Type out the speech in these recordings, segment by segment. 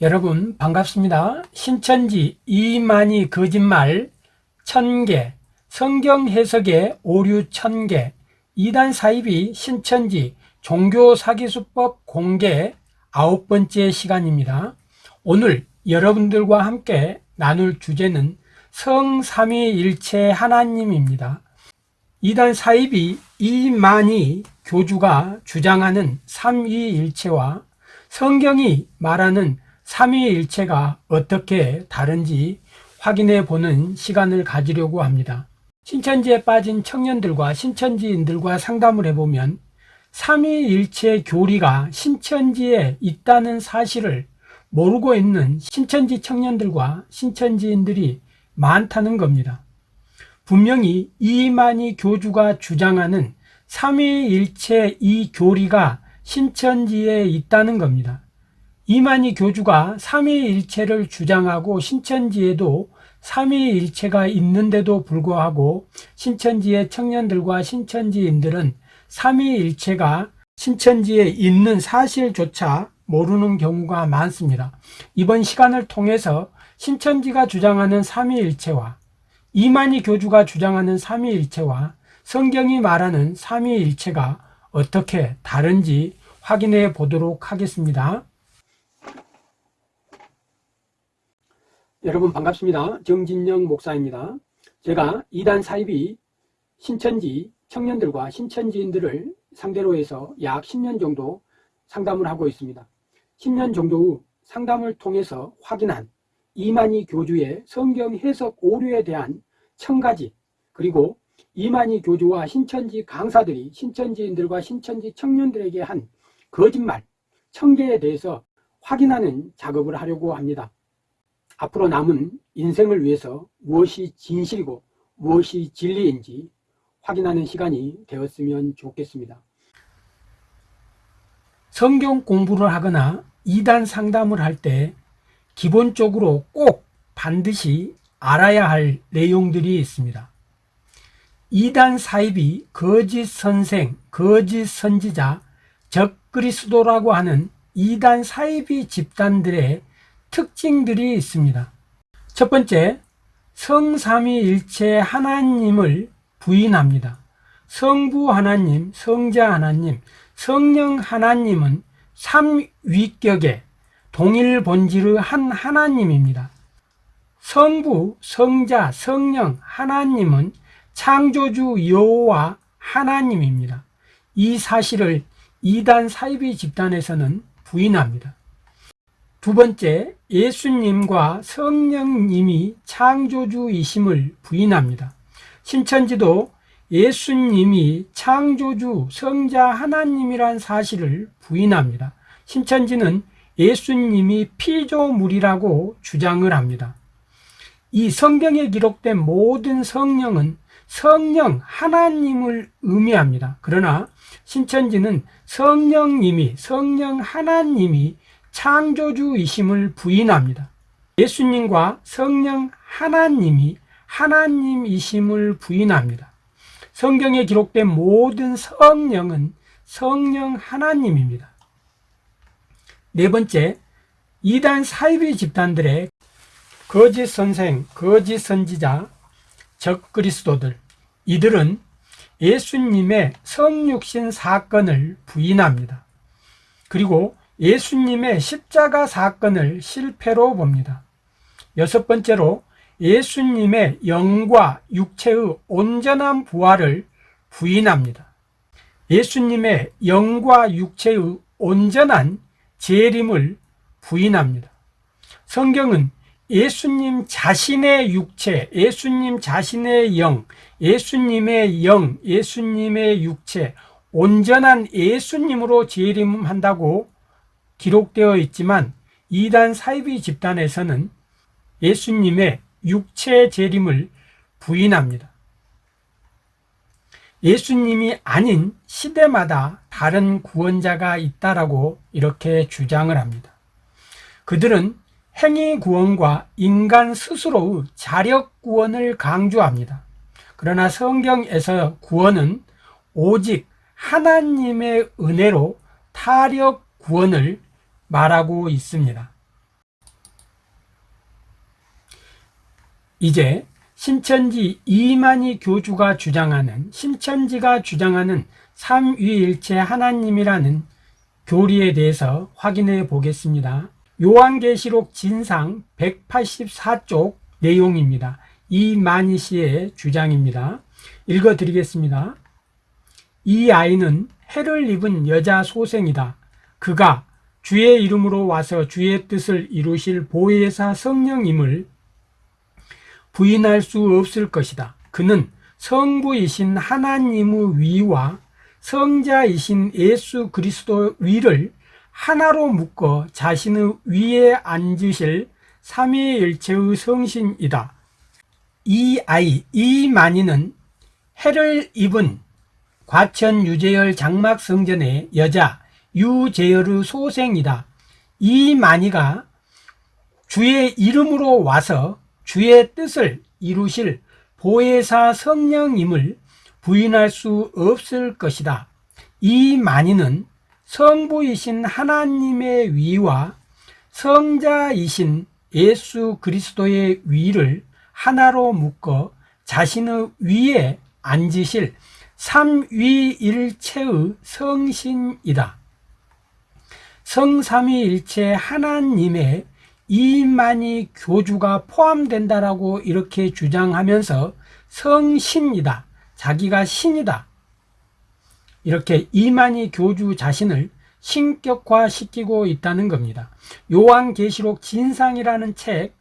여러분 반갑습니다. 신천지 이만희 거짓말 천개 성경 해석의 오류 천개 이단 사입이 신천지 종교 사기수법 공개 아홉 번째 시간입니다. 오늘 여러분들과 함께 나눌 주제는 성삼위일체 하나님입니다. 이단 사입이 이만희 교주가 주장하는 삼위일체와 성경이 말하는 삼위일체가 어떻게 다른지 확인해 보는 시간을 가지려고 합니다. 신천지에 빠진 청년들과 신천지인들과 상담을 해보면 삼위일체 교리가 신천지에 있다는 사실을 모르고 있는 신천지 청년들과 신천지인들이 많다는 겁니다. 분명히 이만희 교주가 주장하는 삼위일체 이 교리가 신천지에 있다는 겁니다. 이만희 교주가 삼위일체를 주장하고 신천지에도 삼위일체가 있는데도 불구하고 신천지의 청년들과 신천지인들은 삼위일체가 신천지에 있는 사실조차 모르는 경우가 많습니다. 이번 시간을 통해서 신천지가 주장하는 삼위일체와 이만희 교주가 주장하는 삼위일체와 성경이 말하는 삼위일체가 어떻게 다른지 확인해 보도록 하겠습니다. 여러분 반갑습니다. 정진영 목사입니다. 제가 이단 사입이 신천지 청년들과 신천지인들을 상대로 해서 약 10년 정도 상담을 하고 있습니다. 10년 정도 후 상담을 통해서 확인한 이만희 교주의 성경 해석 오류에 대한 천가지 그리고 이만희 교주와 신천지 강사들이 신천지인들과 신천지 청년들에게 한 거짓말, 청계에 대해서 확인하는 작업을 하려고 합니다. 앞으로 남은 인생을 위해서 무엇이 진실이고 무엇이 진리인지 확인하는 시간이 되었으면 좋겠습니다. 성경 공부를 하거나 이단 상담을 할 때 기본적으로 꼭 반드시 알아야 할 내용들이 있습니다. 이단 사입이 거짓 선생, 거짓 선지자, 적그리스도라고 하는 이단 사입이 집단들의 특징들이 있습니다. 첫 번째, 성삼위일체 하나님을 부인합니다. 성부 하나님, 성자 하나님, 성령 하나님은 삼위격의 동일 본질의 한 하나님입니다. 성부, 성자, 성령 하나님은 창조주 여호와 하나님입니다. 이 사실을 이단 사이비 집단에서는 부인합니다. 두 번째, 예수님과 성령님이 창조주이심을 부인합니다. 신천지도 예수님이 창조주 성자 하나님이란 사실을 부인합니다. 신천지는 예수님이 피조물이라고 주장을 합니다. 이 성경에 기록된 모든 성령은 성령 하나님을 의미합니다. 그러나 신천지는 성령님이 성령 하나님이 창조주이심을 부인합니다. 예수님과 성령 하나님이 하나님이심을 부인합니다. 성경에 기록된 모든 성령은 성령 하나님입니다. 네 번째, 이단 사이비 집단들의 거짓 선생, 거짓 선지자, 적그리스도들 이들은 예수님의 성육신 사건을 부인합니다. 그리고 예수님의 십자가 사건을 실패로 봅니다. 여섯 번째로 예수님의 영과 육체의 온전한 부활을 부인합니다. 예수님의 영과 육체의 온전한 재림을 부인합니다. 성경은 예수님 자신의 육체, 예수님 자신의 영, 예수님의 영, 예수님의 육체, 온전한 예수님으로 재림한다고 기록되어 있지만 이단 사이비 집단에서는 예수님의 육체 재림을 부인합니다. 예수님이 아닌 시대마다 다른 구원자가 있다라고 이렇게 주장을 합니다. 그들은 행위 구원과 인간 스스로의 자력 구원을 강조합니다. 그러나 성경에서 구원은 오직 하나님의 은혜로 타력 구원을 말하고 있습니다. 이제 신천지 이만희 교주가 주장하는 신천지가 주장하는 삼위일체 하나님이라는 교리에 대해서 확인해 보겠습니다. 요한계시록 진상 184쪽 내용입니다. 이만희 씨의 주장입니다. 읽어드리겠습니다. 이 아이는 해를 입은 여자 소생이다. 그가 주의 이름으로 와서 주의 뜻을 이루실 보혜사 성령임을 부인할 수 없을 것이다. 그는 성부이신 하나님의 위와 성자이신 예수 그리스도 위를 하나로 묶어 자신의 위에 앉으실 삼위일체의 성신이다. 이 아이, 이 만이는 해를 입은 과천 유재열 장막 성전의 여자 유재열의 소생이다. 이 만이가 주의 이름으로 와서 주의 뜻을 이루실 보혜사 성령임을 부인할 수 없을 것이다. 이 만인은 성부이신 하나님의 위와 성자이신 예수 그리스도의 위를 하나로 묶어 자신의 위에 앉으실 삼위일체의 성신이다. 성삼위일체 하나님의 이만희 교주가 포함된다라고 이렇게 주장하면서 성신이다. 자기가 신이다. 이렇게 이만희 교주 자신을 신격화시키고 있다는 겁니다. 요한계시록 진상이라는 책,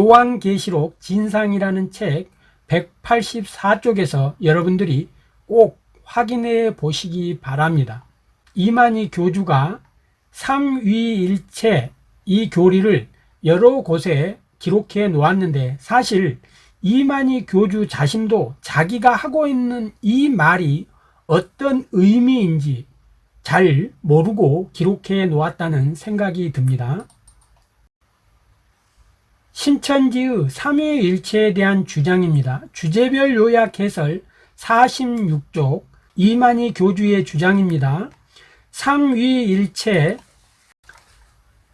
요한계시록 진상이라는 책 184쪽에서 여러분들이 꼭 확인해 보시기 바랍니다. 이만희 교주가 삼위일체 이 교리를 여러 곳에 기록해 놓았는데 사실 이만희 교주 자신도 자기가 하고 있는 이 말이 어떤 의미인지 잘 모르고 기록해 놓았다는 생각이 듭니다. 신천지의 삼위일체에 대한 주장입니다. 주제별 요약 해설 46쪽 이만희 교주의 주장입니다. 삼위일체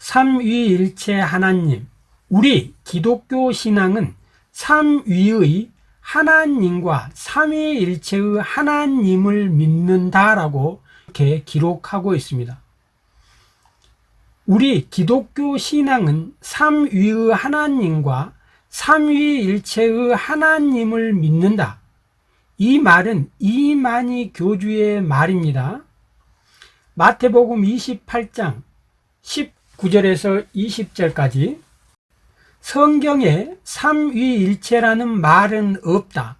삼위일체 하나님 우리 기독교 신앙은 삼위의 하나님과 삼위일체의 하나님을 믿는다라고 이렇게 기록하고 있습니다. 우리 기독교 신앙은 삼위의 하나님과 삼위일체의 하나님을 믿는다. 이 말은 이만희 교주의 말입니다. 마태복음 28장 19절에서 20절까지 성경에 삼위일체라는 말은 없다.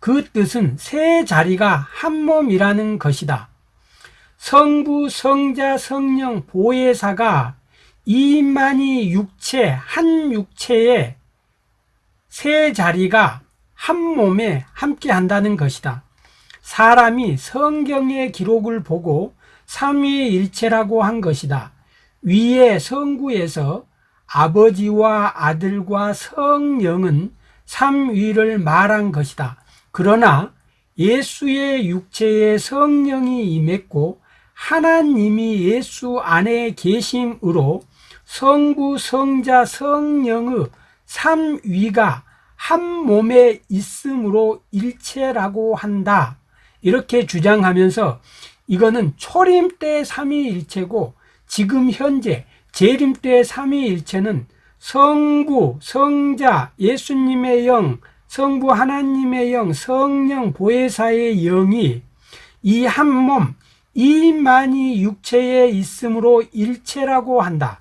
그 뜻은 세 자리가 한 몸이라는 것이다. 성부, 성자, 성령, 보혜사가 이만희 육체, 한 육체에 세 자리가 한 몸에 함께 한다는 것이다. 사람이 성경의 기록을 보고 삼위일체라고 한 것이다. 위에 성구에서 아버지와 아들과 성령은 삼위를 말한 것이다. 그러나 예수의 육체에 성령이 임했고 하나님이 예수 안에 계심으로 성부, 성자, 성령의 삼위가 한 몸에 있으므로 일체라고 한다. 이렇게 주장하면서 이거는 초림 때 삼위일체고 지금 현재 재림 때 삼위일체는 성부, 성자, 예수님의 영, 성부 하나님의 영, 성령 보혜사의 영이 이 한 몸, 이만이 육체에 있으므로 일체라고 한다.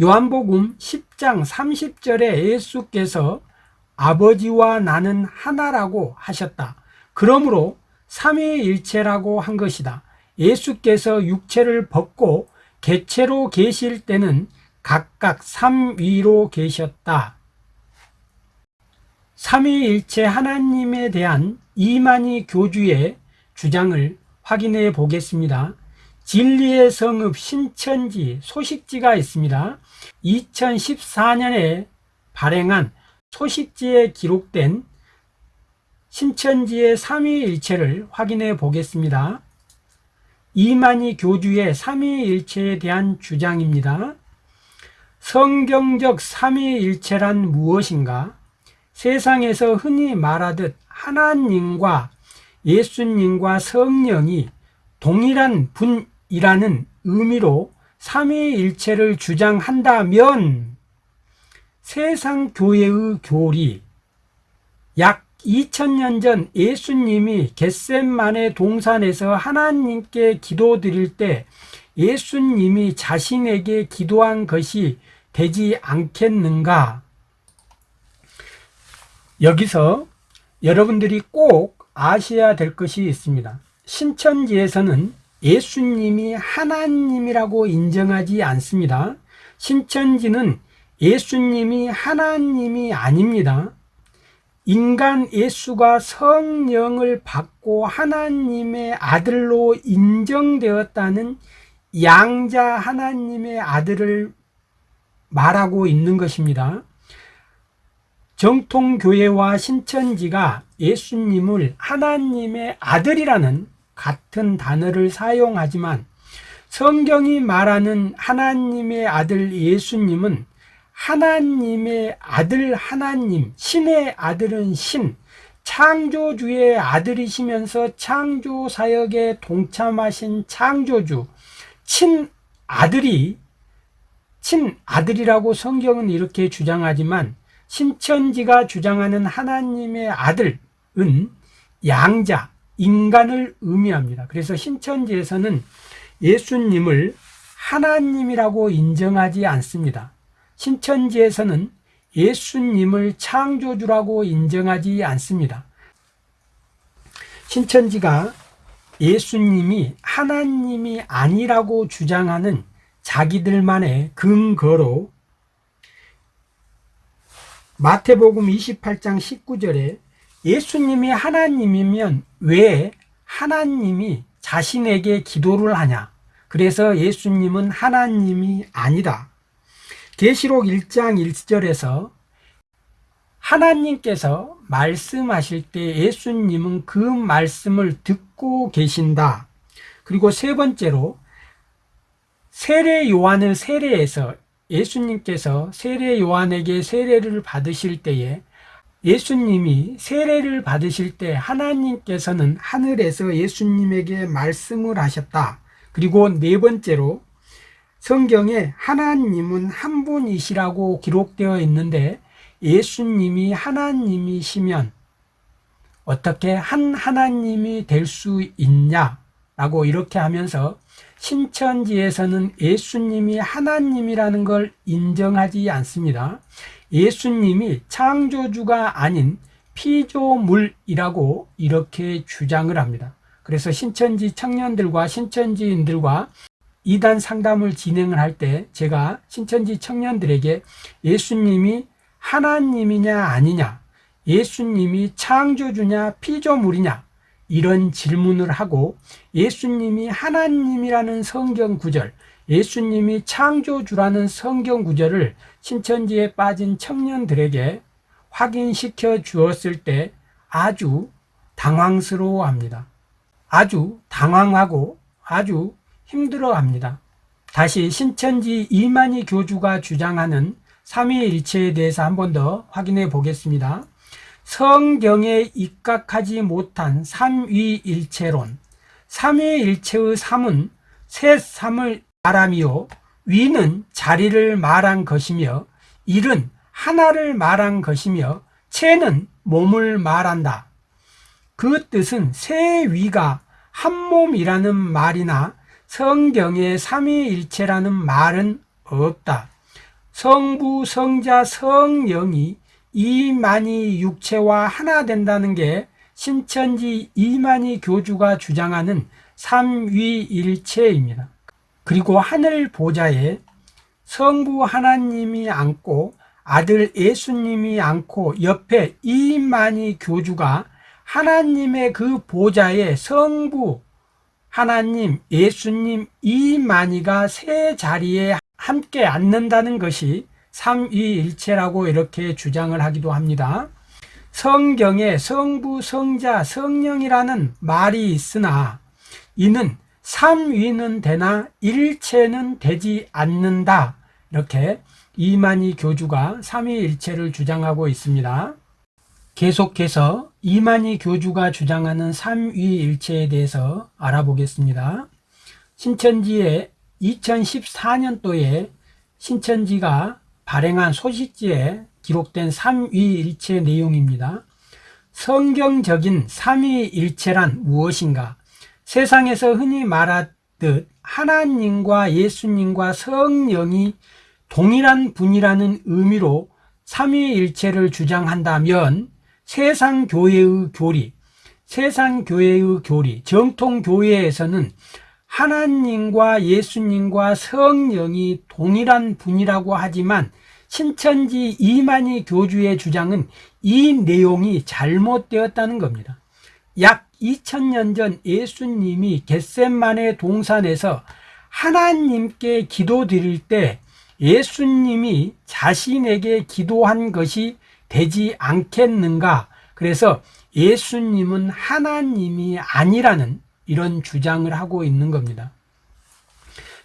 요한복음 10장 30절에 예수께서 아버지와 나는 하나라고 하셨다. 그러므로 삼위일체라고 한 것이다. 예수께서 육체를 벗고 개체로 계실 때는 각각 삼위로 계셨다. 삼위일체 하나님에 대한 이만희 교주의 주장을 확인해 보겠습니다. 진리의 성읍 신천지 소식지가 있습니다. 2014년에 발행한 소식지에 기록된 신천지의 삼위일체를 확인해 보겠습니다. 이만희 교주의 삼위일체에 대한 주장입니다. 성경적 삼위일체란 무엇인가? 세상에서 흔히 말하듯 하나님과 예수님과 성령이 동일한 분이라는 의미로 삼위일체를 주장한다면 세상 교회의 교리 약 2000년 전 예수님이 겟셈만의 동산에서 하나님께 기도드릴 때 예수님이 자신에게 기도한 것이 되지 않겠는가? 여기서 여러분들이 꼭 아셔야 될 것이 있습니다. 신천지에서는 예수님이 하나님이라고 인정하지 않습니다. 신천지는 예수님이 하나님이 아닙니다. 인간 예수가 성령을 받고 하나님의 아들로 인정되었다는 양자 하나님의 아들을 말하고 있는 것입니다. 정통교회와 신천지가 예수님을 하나님의 아들이라는 같은 단어를 사용하지만 성경이 말하는 하나님의 아들 예수님은 하나님의 아들 하나님, 신의 아들은 신, 창조주의 아들이시면서 창조 사역에 동참하신 창조주, 친아들이, 친아들이라고 성경은 이렇게 주장하지만 신천지가 주장하는 하나님의 아들은 양자, 인간을 의미합니다. 그래서 신천지에서는 예수님을 하나님이라고 인정하지 않습니다. 신천지에서는 예수님을 창조주라고 인정하지 않습니다. 신천지가 예수님이 하나님이 아니라고 주장하는 자기들만의 근거로 마태복음 28장 19절에 예수님이 하나님이면 왜 하나님이 자신에게 기도를 하냐? 그래서 예수님은 하나님이 아니다. 계시록 1장 1절에서 하나님께서 말씀하실 때 예수님은 그 말씀을 듣고 계신다. 그리고 세 번째로 세례 요한을 세례해서 예수님께서 세례 요한에게 세례를 받으실 때에 예수님이 세례를 받으실 때 하나님께서는 하늘에서 예수님에게 말씀을 하셨다. 그리고 네 번째로 성경에 하나님은 한 분이시라고 기록되어 있는데 예수님이 하나님이시면 어떻게 한 하나님이 될 수 있냐라고 이렇게 하면서 신천지에서는 예수님이 하나님이라는 걸 인정하지 않습니다. 예수님이 창조주가 아닌 피조물이라고 이렇게 주장을 합니다. 그래서 신천지 청년들과 신천지인들과 이단 상담을 진행을 할 때 제가 신천지 청년들에게 예수님이 하나님이냐 아니냐 예수님이 창조주냐 피조물이냐 이런 질문을 하고 예수님이 하나님이라는 성경 구절, 예수님이 창조주라는 성경 구절을 신천지에 빠진 청년들에게 확인시켜 주었을 때 아주 당황스러워 합니다. 아주 당황하고 아주 힘들어 합니다. 다시 신천지 이만희 교주가 주장하는 삼위일체에 대해서 한 번 더 확인해 보겠습니다. 성경에 입각하지 못한 삼위일체론 삼위일체의 삼은 새 삼을 말하며 위는 자리를 말한 것이며 일은 하나를 말한 것이며 체는 몸을 말한다. 그 뜻은 새 위가 한 몸이라는 말이나 성경에 삼위일체라는 말은 없다. 성부, 성자, 성령이 이만희 육체와 하나 된다는 게 신천지 이만희 교주가 주장하는 삼위일체입니다. 그리고 하늘 보좌에 성부 하나님이 앉고 아들 예수님이 앉고 옆에 이만희 교주가 하나님의 그 보좌에 성부 하나님, 예수님 이만희가 세 자리에 함께 앉는다는 것이 삼위일체라고 이렇게 주장을 하기도 합니다. 성경에 성부, 성자, 성령이라는 말이 있으나 이는 삼위는 되나 일체는 되지 않는다 이렇게 이만희 교주가 삼위일체를 주장하고 있습니다. 계속해서 이만희 교주가 주장하는 삼위일체에 대해서 알아보겠습니다. 신천지의 2014년도에 신천지가 발행한 소식지에 기록된 삼위일체 내용입니다. 성경적인 삼위일체란 무엇인가? 세상에서 흔히 말하듯 하나님과 예수님과 성령이 동일한 분이라는 의미로 삼위일체를 주장한다면 세상 교회의 교리, 세상 교회의 교리, 정통 교회에서는 하나님과 예수님과 성령이 동일한 분이라고 하지만 신천지 이만희 교주의 주장은 이 내용이 잘못되었다는 겁니다. 약 2000년 전 예수님이 겟셋만의 동산에서 하나님께 기도 드릴 때 예수님이 자신에게 기도한 것이 되지 않겠는가? 그래서 예수님은 하나님이 아니라는 이런 주장을 하고 있는 겁니다.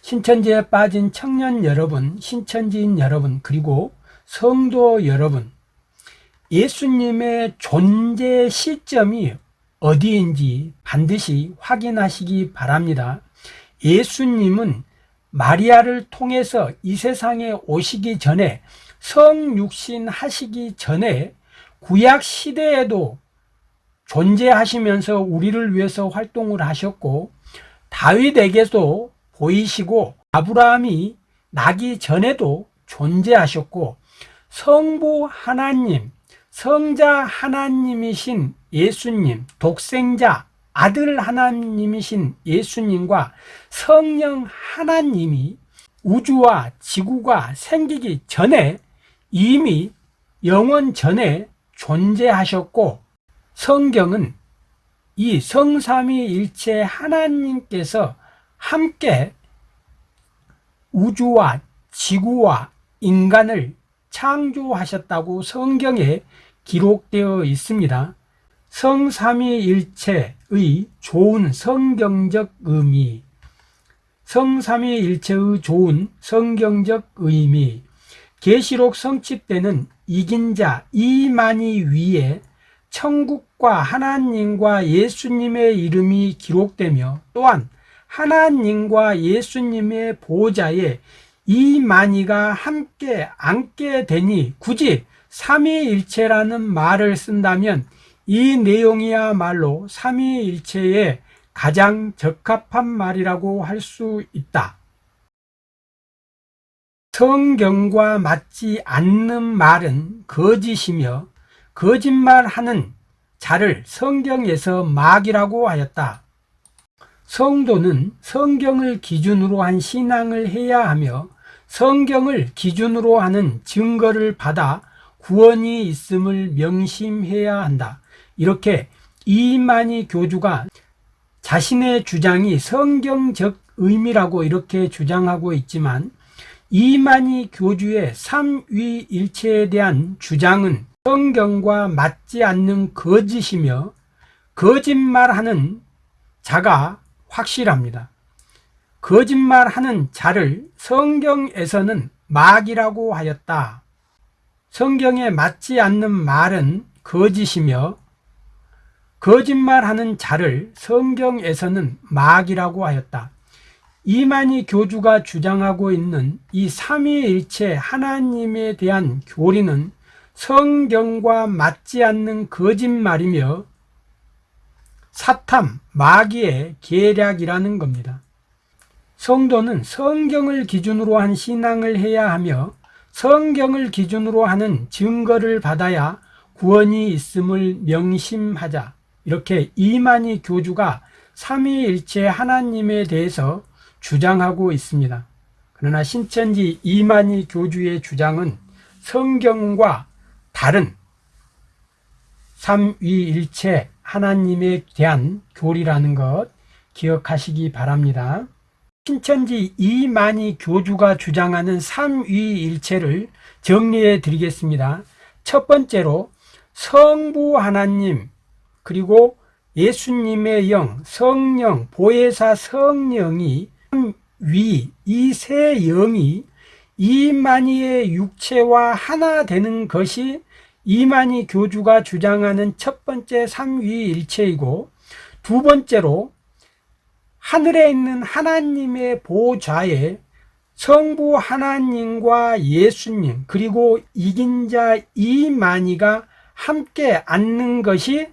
신천지에 빠진 청년 여러분, 신천지인 여러분, 그리고 성도 여러분, 예수님의 존재 시점이 어디인지 반드시 확인하시기 바랍니다. 예수님은 마리아를 통해서 이 세상에 오시기 전에 성육신 하시기 전에 구약 시대에도 존재하시면서 우리를 위해서 활동을 하셨고 다윗에게도 보이시고 아브라함이 나기 전에도 존재하셨고 성부 하나님, 성자 하나님이신 예수님, 독생자 아들 하나님이신 예수님과 성령 하나님이 우주와 지구가 생기기 전에 이미 영원 전에 존재하셨고 성경은 이 성삼위일체 하나님께서 함께 우주와 지구와 인간을 창조하셨다고 성경에 기록되어 있습니다. 성삼위일체의 좋은 성경적 의미, 성삼위일체의 좋은 성경적 의미, 계시록 성취 때는 이긴 자 이만희 위에 천국과 하나님과 예수님의 이름이 기록되며 또한 하나님과 예수님의 보좌에 이만희가 함께 앉게 되니 굳이 삼위일체라는 말을 쓴다면 이 내용이야말로 삼위일체에 가장 적합한 말이라고 할 수 있다. 성경과 맞지 않는 말은 거짓이며 거짓말하는 자를 성경에서 마귀라고 하였다. 성도는 성경을 기준으로 한 신앙을 해야 하며 성경을 기준으로 하는 증거를 받아 구원이 있음을 명심해야 한다. 이렇게 이만희 교주가 자신의 주장이 성경적 의미라고 이렇게 주장하고 있지만 이만희 교주의 삼위일체에 대한 주장은 성경과 맞지 않는 거짓이며 거짓말하는 자가 확실합니다. 거짓말하는 자를 성경에서는 마귀라고 하였다. 성경에 맞지 않는 말은 거짓이며 거짓말하는 자를 성경에서는 마귀라고 하였다. 이만희 교주가 주장하고 있는 이 삼위일체 하나님에 대한 교리는 성경과 맞지 않는 거짓말이며 사탐, 마귀의 계략이라는 겁니다. 성도는 성경을 기준으로 한 신앙을 해야 하며 성경을 기준으로 하는 증거를 받아야 구원이 있음을 명심하자. 이렇게 이만희 교주가 삼위일체 하나님에 대해서 주장하고 있습니다. 그러나 신천지 이만희 교주의 주장은 성경과 다른 삼위일체 하나님에 대한 교리라는 것 기억하시기 바랍니다. 신천지 이만희 교주가 주장하는 삼위일체를 정리해 드리겠습니다. 첫 번째로 성부 하나님 그리고 예수님의 영, 성령, 보혜사 성령이 위, 이 세 영이 이만희의 육체와 하나 되는 것이 이만희 교주가 주장하는 첫 번째 삼위일체이고 두 번째로 하늘에 있는 하나님의 보좌에 성부 하나님과 예수님 그리고 이긴 자 이만희가 함께 앉는 것이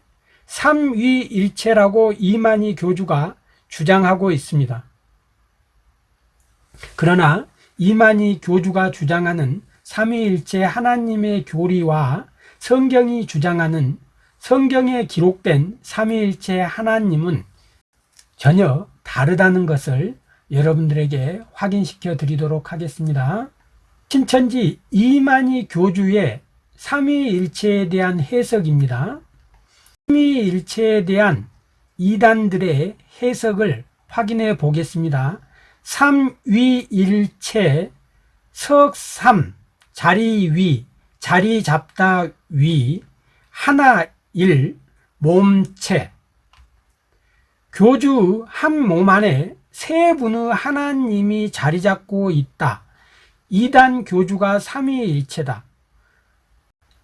삼위일체라고 이만희 교주가 주장하고 있습니다. 그러나 이만희 교주가 주장하는 삼위일체 하나님의 교리와 성경이 주장하는 성경에 기록된 삼위일체 하나님은 전혀 다르다는 것을 여러분들에게 확인시켜 드리도록 하겠습니다. 신천지 이만희 교주의 삼위일체에 대한 해석입니다. 삼위일체에 대한 이단들의 해석을 확인해 보겠습니다. 삼위일체 석삼 자리 위 자리 잡다 위 하나 일 몸체 교주 한 몸 안에 세 분의 하나님이 자리 잡고 있다. 이단 교주가 삼위일체다.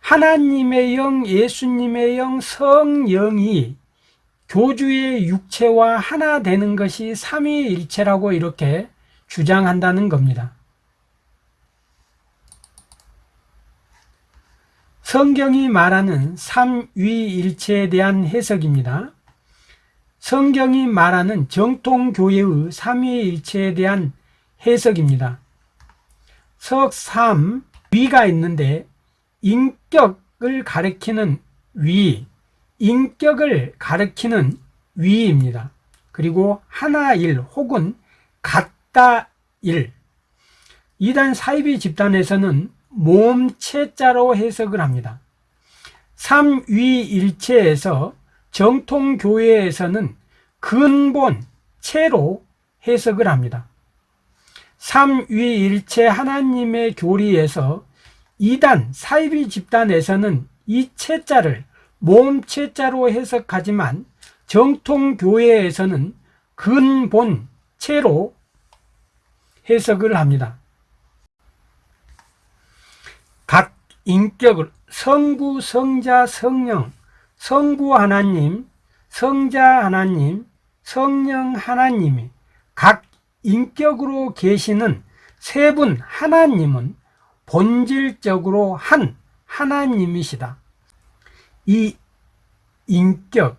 하나님의 영, 예수님의 영, 성령이 교주의 육체와 하나 되는 것이 삼위일체라고 이렇게 주장한다는 겁니다. 성경이 말하는 삼위일체에 대한 해석입니다. 성경이 말하는 정통교회의 삼위일체에 대한 해석입니다. 석삼 위가 있는데 인격을 가리키는 위, 인격을 가리키는 위입니다. 그리고 하나일 혹은 같다 일. 이단 사이비 집단에서는 몸체자로 해석을 합니다. 삼위일체에서 정통교회에서는 근본, 체로 해석을 합니다. 삼위일체 하나님의 교리에서 이단 사이비 집단에서는 이 체자를 몸체자로 해석하지만 정통교회에서는 근본 체로 해석을 합니다. 각 인격을 성부, 성자, 성령, 성부 하나님, 성자 하나님, 성령 하나님이 각 인격으로 계시는 세 분 하나님은 본질적으로 한 하나님이시다. 이 인격,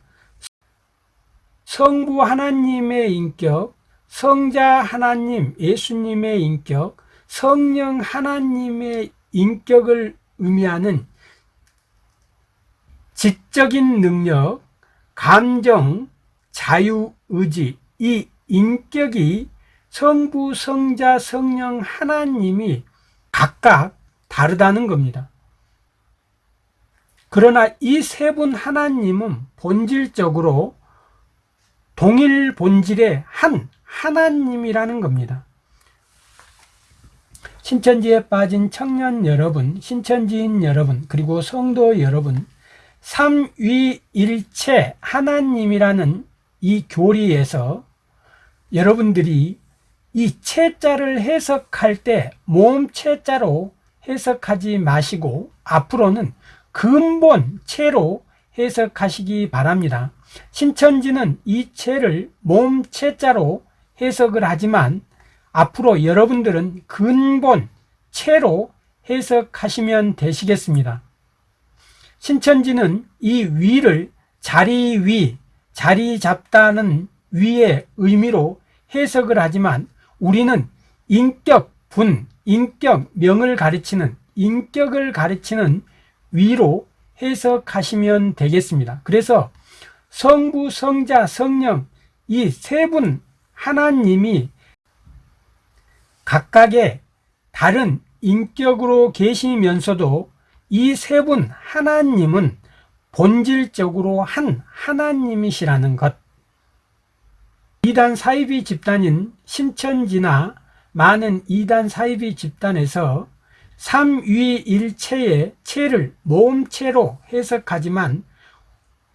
성부 하나님의 인격, 성자 하나님, 예수님의 인격, 성령 하나님의 인격을 의미하는 지적인 능력, 감정, 자유의지, 이 인격이 성부, 성자, 성령 하나님이 각각 다르다는 겁니다. 그러나 이 세 분 하나님은 본질적으로 동일 본질의 한 하나님이라는 겁니다. 신천지에 빠진 청년 여러분, 신천지인 여러분, 그리고 성도 여러분, 삼위일체 하나님이라는 이 교리에서 여러분들이 이 체자를 해석할 때 몸체자로 해석하지 마시고 앞으로는 근본 체로 해석하시기 바랍니다. 신천지는 이 체를 몸체자로 해석을 하지만 앞으로 여러분들은 근본 체로 해석하시면 되시겠습니다. 신천지는 이 위를 자리 위, 자리 잡다는 위의 의미로 해석을 하지만 우리는 인격 분, 인격 명을 가르치는 인격을 가르치는 위로 해석하시면 되겠습니다. 그래서 성부, 성자, 성령 이 세 분 하나님이 각각의 다른 인격으로 계시면서도 이 세 분 하나님은 본질적으로 한 하나님이시라는 것. 이단 사이비 집단인 신천지나 많은 이단 사이비 집단에서 삼위일체의 체를 모음체로 해석하지만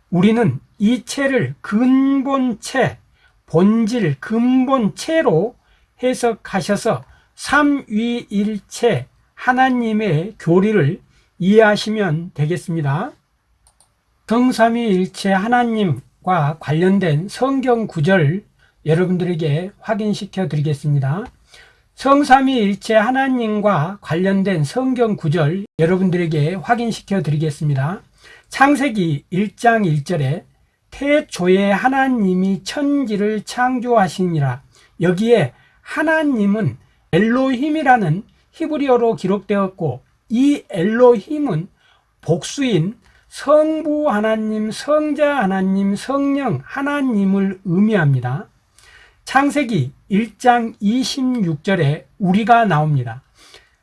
우리는 이 체를 근본체, 본질, 근본체로 해석하셔서 삼위일체 하나님의 교리를 이해하시면 되겠습니다. 성삼위일체 하나님과 관련된 성경 구절 여러분들에게 확인시켜 드리겠습니다. 성삼위일체 하나님과 관련된 성경 구절 여러분들에게 확인시켜 드리겠습니다. 창세기 1장 1절에 태초에 하나님이 천지를 창조하시니라 여기에 하나님은 엘로힘이라는 히브리어로 기록되었고 이 엘로힘은 복수인 성부 하나님, 성자 하나님, 성령 하나님을 의미합니다. 창세기 1장 26절에 우리가 나옵니다.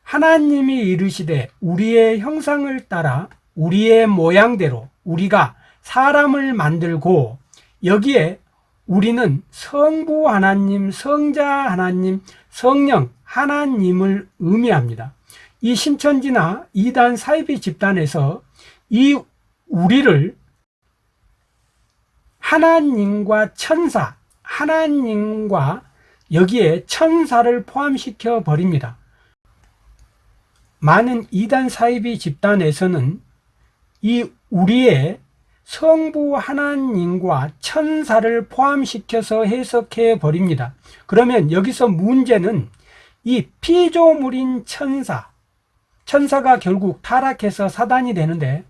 하나님이 이르시되 우리의 형상을 따라 우리의 모양대로 우리가 사람을 만들고 여기에 우리는 성부 하나님, 성자 하나님, 성령 하나님을 의미합니다. 이 신천지나 이단 사이비 집단에서 이 우리를 하나님과 천사, 하나님과 여기에 천사를 포함시켜 버립니다. 많은 이단 사이비 집단에서는 이 우리의 성부 하나님과 천사를 포함시켜서 해석해 버립니다. 그러면 여기서 문제는 이 피조물인 천사, 천사가 결국 타락해서 사단이 되는데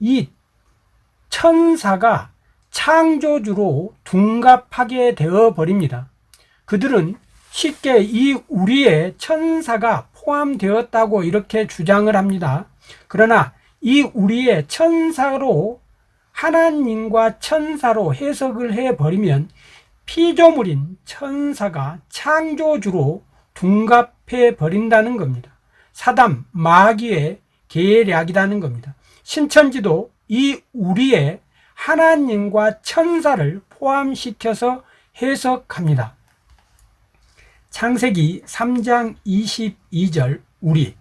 이 천사가 창조주로 둔갑하게 되어 버립니다. 그들은 쉽게 이 우리의 천사가 포함되었다고 이렇게 주장을 합니다. 그러나 이 우리의 천사로 하나님과 천사로 해석을 해버리면 피조물인 천사가 창조주로 둔갑해 버린다는 겁니다. 사담, 마귀의 계략이라는 겁니다. 신천지도 이 우리의 하나님과 천사를 포함시켜서 해석합니다. 창세기 3장 22절 우리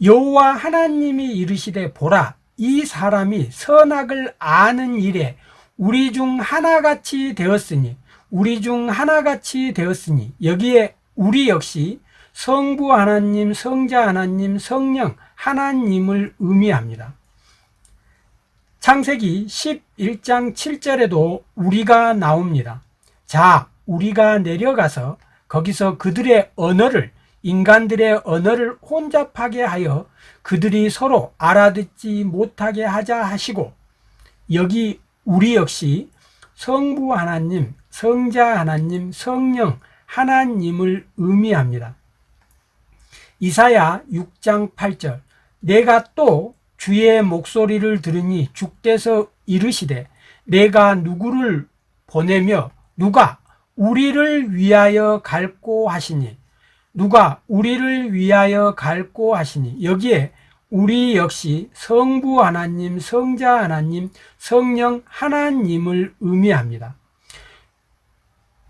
여호와 하나님이 이르시되 보라 이 사람이 선악을 아는 일에 우리 중 하나같이 되었으니 우리 중 하나같이 되었으니 여기에 우리 역시 성부 하나님, 성자 하나님, 성령 하나님을 의미합니다. 창세기 11장 7절에도 우리가 나옵니다. 자, 우리가 내려가서 거기서 그들의 언어를 인간들의 언어를 혼잡하게 하여 그들이 서로 알아듣지 못하게 하자 하시고 여기 우리 역시 성부 하나님, 성자 하나님, 성령 하나님을 의미합니다. 이사야 6장 8절 내가 또 주의 목소리를 들으니 주께서 이르시되 내가 누구를 보내며 누가 우리를 위하여 갈고 하시니 누가 우리를 위하여 갈고 하시니 여기에 우리 역시 성부 하나님, 성자 하나님, 성령 하나님을 의미합니다.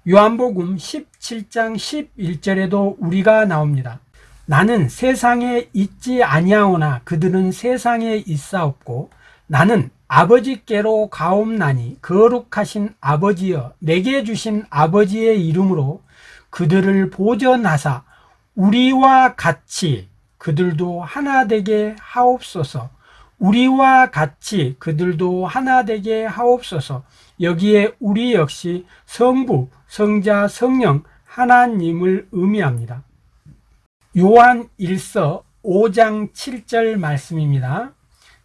요한복음 17장 11절에도 우리가 나옵니다. 나는 세상에 있지 아니하오나 그들은 세상에 있사옵고 나는 아버지께로 가옵나니 거룩하신 아버지여 내게 주신 아버지의 이름으로 그들을 보전하사 우리와 같이 그들도 하나 되게 하옵소서 우리와 같이 그들도 하나 되게 하옵소서 여기에 우리 역시 성부, 성자, 성령 하나님을 의미합니다. 요한 1서 5장 7절 말씀입니다.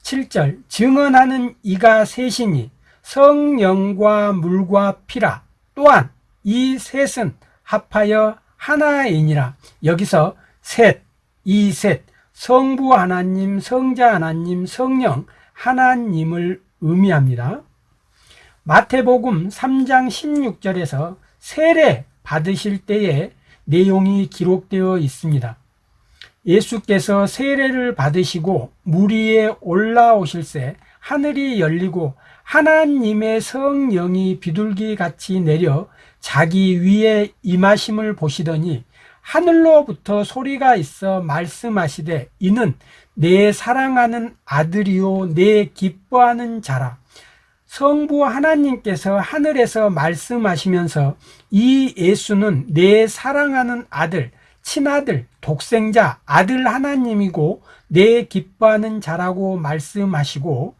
7절 증언하는 이가 셋이니 성령과 물과 피라 또한 이 셋은 합하여 하나이니라 여기서 셋, 이 셋, 성부 하나님, 성자 하나님, 성령 하나님을 의미합니다. 마태복음 3장 16절에서 세례 받으실 때의 내용이 기록되어 있습니다. 예수께서 세례를 받으시고 물 위에 올라오실새 하늘이 열리고 하나님의 성령이 비둘기 같이 내려 자기 위에 임하심을 보시더니 하늘로부터 소리가 있어 말씀하시되 이는 내 사랑하는 아들이요 내 기뻐하는 자라. 성부 하나님께서 하늘에서 말씀하시면서 이 예수는 내 사랑하는 아들 친아들, 독생자, 아들 하나님이고 내 기뻐하는 자라고 말씀하시고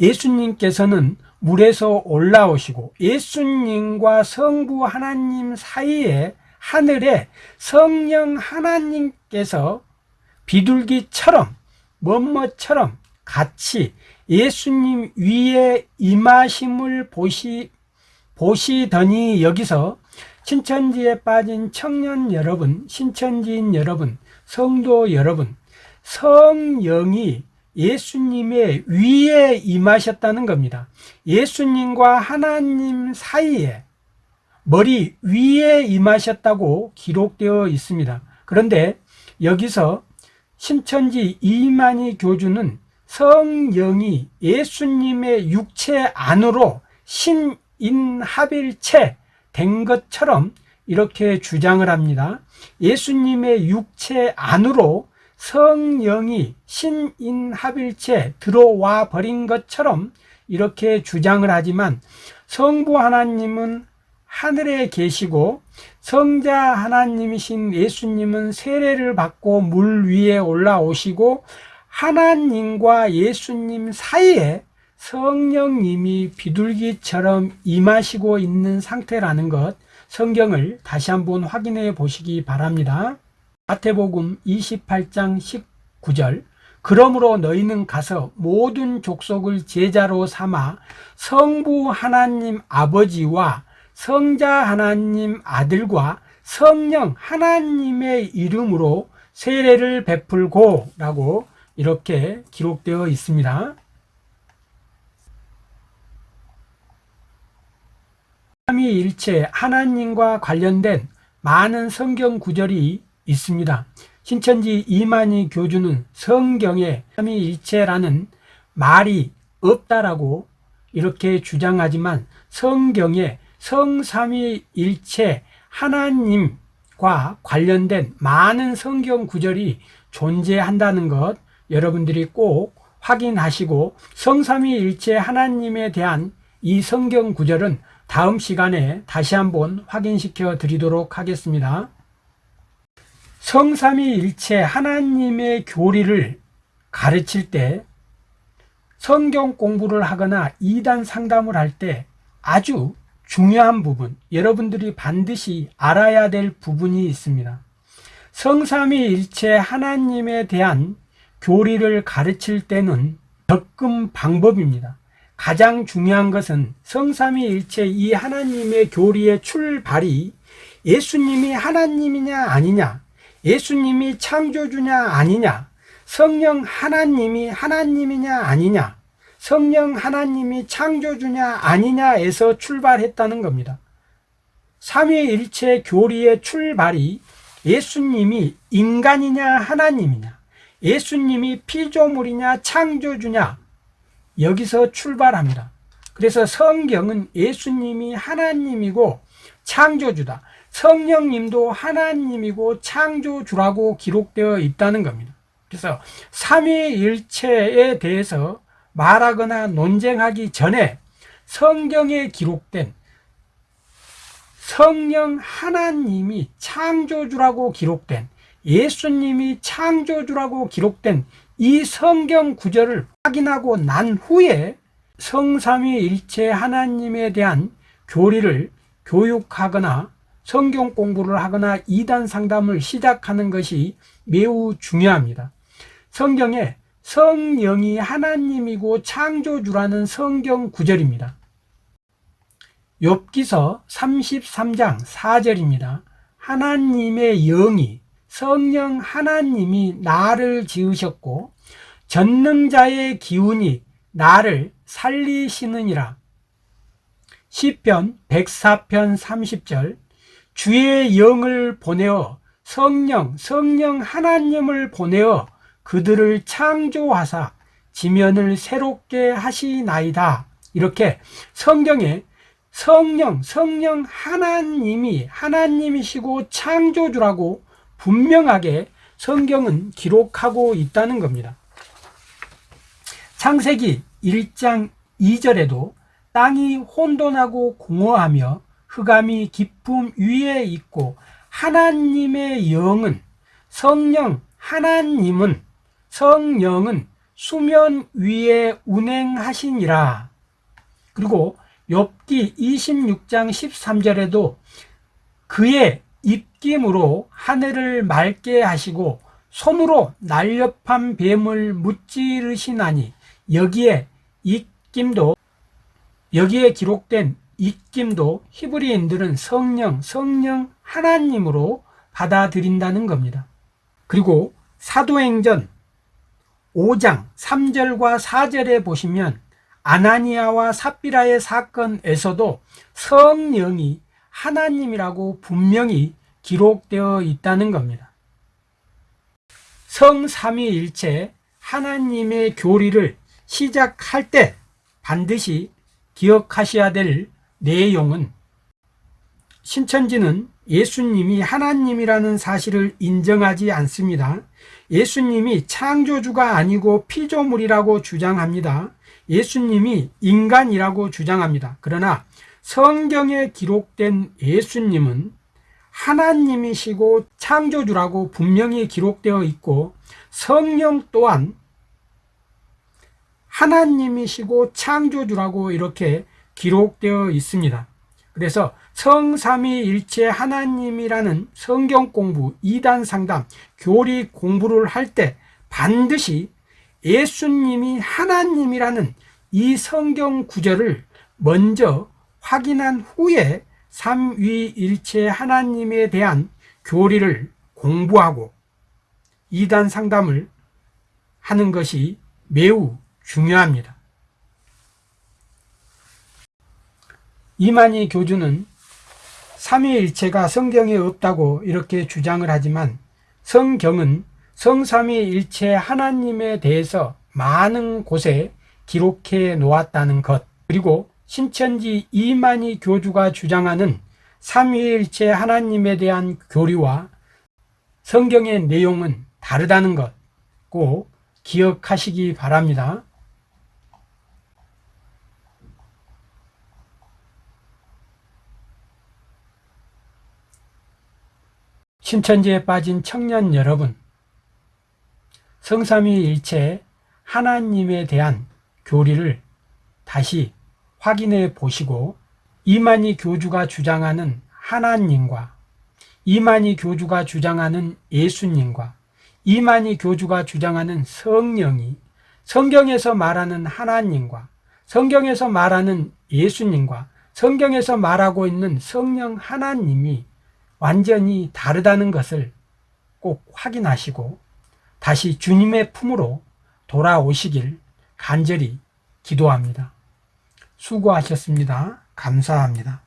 예수님께서는 물에서 올라오시고 예수님과 성부 하나님 사이에 하늘에 성령 하나님께서 비둘기처럼 뭐뭐처럼 같이 예수님 위에 임하심을 보시, 보시더니 여기서 신천지에 빠진 청년 여러분, 신천지인 여러분, 성도 여러분, 성령이 예수님의 위에 임하셨다는 겁니다. 예수님과 하나님 사이에 머리 위에 임하셨다고 기록되어 있습니다. 그런데 여기서 신천지 이만희 교주는 성령이 예수님의 육체 안으로 신인합일체 된 것처럼 이렇게 주장을 합니다. 예수님의 육체 안으로 성령이 신인합일체 들어와 버린 것처럼 이렇게 주장을 하지만 성부 하나님은 하늘에 계시고 성자 하나님이신 예수님은 세례를 받고 물 위에 올라오시고 하나님과 예수님 사이에 성령님이 비둘기처럼 임하시고 있는 상태라는 것 성경을 다시 한번 확인해 보시기 바랍니다. 마태복음 28장 19절 그러므로 너희는 가서 모든 족속을 제자로 삼아 성부 하나님 아버지와 성자 하나님 아들과 성령 하나님의 이름으로 세례를 베풀고 라고 이렇게 기록되어 있습니다. 삼위일체 하나님과 관련된 많은 성경 구절이 있습니다. 신천지 이만희 교주는 성경에 삼위일체라는 말이 없다라고 이렇게 주장하지만 성경에 성삼위일체 하나님과 관련된 많은 성경 구절이 존재한다는 것 여러분들이 꼭 확인하시고 성삼위일체 하나님에 대한 이 성경 구절은 다음 시간에 다시 한번 확인시켜 드리도록 하겠습니다. 성삼위일체 하나님의 교리를 가르칠 때 성경 공부를 하거나 이단 상담을 할 때 아주 중요한 부분, 여러분들이 반드시 알아야 될 부분이 있습니다. 성삼위일체 하나님에 대한 교리를 가르칠 때는 접근 방법입니다. 가장 중요한 것은 성삼위일체 이 하나님의 교리의 출발이 예수님이 하나님이냐 아니냐, 예수님이 창조주냐 아니냐, 성령 하나님이 하나님이냐 아니냐, 성령 하나님이 창조주냐 아니냐에서 출발했다는 겁니다. 삼위일체 교리의 출발이 예수님이 인간이냐 하나님이냐, 예수님이 피조물이냐 창조주냐 여기서 출발합니다. 그래서 성경은 예수님이 하나님이고 창조주다. 성령님도 하나님이고 창조주라고 기록되어 있다는 겁니다. 그래서 삼위일체에 대해서 말하거나 논쟁하기 전에 성경에 기록된 성령 하나님이 창조주라고 기록된 예수님이 창조주라고 기록된 이 성경 구절을 확인하고 난 후에 성삼위일체 하나님에 대한 교리를 교육하거나 성경 공부를 하거나 이단 상담을 시작하는 것이 매우 중요합니다. 성경에 성령이 하나님이고 창조주라는 성경 구절입니다. 욥기서 33장 4절입니다. 하나님의 영이 성령 하나님이 나를 지으셨고 전능자의 기운이 나를 살리시느니라. 시편 104편 30절 주의 영을 보내어 성령 성령 하나님을 보내어 그들을 창조하사 지면을 새롭게 하시나이다. 이렇게 성경에 성령, 성령 하나님이 하나님이시고 창조주라고 분명하게 성경은 기록하고 있다는 겁니다. 창세기 1장 2절에도 땅이 혼돈하고 공허하며 흑암이 깊음 위에 있고 하나님의 영은 성령 하나님은 성령은 수면 위에 운행하시니라. 그리고 욥기 26장 13절에도 그의 입김으로 하늘을 맑게 하시고 손으로 날렵한 뱀을 무찌르시나니 여기에 입김도 여기에 기록된 입김도 히브리인들은 성령 성령 하나님으로 받아들인다는 겁니다. 그리고 사도행전 5장 3절과 4절에 보시면 아나니아와 삽비라의 사건에서도 성령이 하나님이라고 분명히 기록되어 있다는 겁니다. 성삼위일체 하나님의 교리를 시작할 때 반드시 기억하셔야 될 내용은 신천지는 예수님이 하나님이라는 사실을 인정하지 않습니다. 예수님이 창조주가 아니고 피조물이라고 주장합니다. 예수님이 인간이라고 주장합니다. 그러나 성경에 기록된 예수님은 하나님이시고 창조주라고 분명히 기록되어 있고 성령 또한 하나님이시고 창조주라고 이렇게 기록되어 있습니다. 그래서 성삼위일체 하나님이라는 성경 공부, 이단 상담, 교리 공부를 할 때 반드시 예수님이 하나님이라는 이 성경 구절을 먼저 확인한 후에 삼위일체 하나님에 대한 교리를 공부하고 이단 상담을 하는 것이 매우 중요합니다. 이만희 교주는 삼위일체가 성경에 없다고 이렇게 주장을 하지만 성경은 성삼위일체 하나님에 대해서 많은 곳에 기록해 놓았다는 것 그리고 신천지 이만희 교주가 주장하는 삼위일체 하나님에 대한 교리와 성경의 내용은 다르다는 것 꼭 기억하시기 바랍니다. 신천지에 빠진 청년 여러분, 성삼위일체 하나님에 대한 교리를 다시 확인해 보시고 이만희 교주가 주장하는 하나님과 이만희 교주가 주장하는 예수님과 이만희 교주가 주장하는 성령이 성경에서 말하는 하나님과 성경에서 말하는 예수님과 성경에서 말하고 있는 성령 하나님이 완전히 다르다는 것을 꼭 확인하시고 다시 주님의 품으로 돌아오시길 간절히 기도합니다. 수고하셨습니다. 감사합니다.